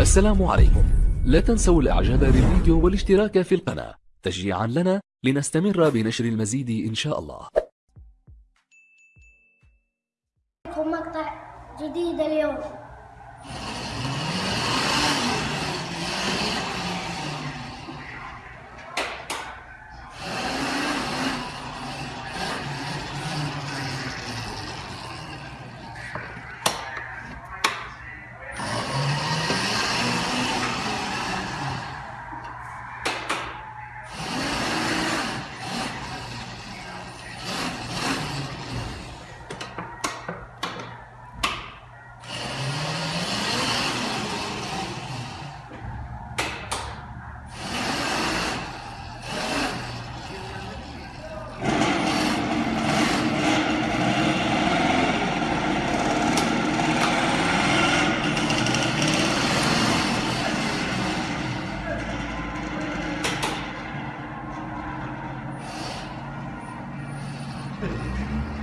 السلام عليكم. لا تنسوا الاعجاب بالفيديو والاشتراك في القناة. تشجيعا لنا لنستمر بنشر المزيد إن شاء الله. مقطع جديد اليوم. 君。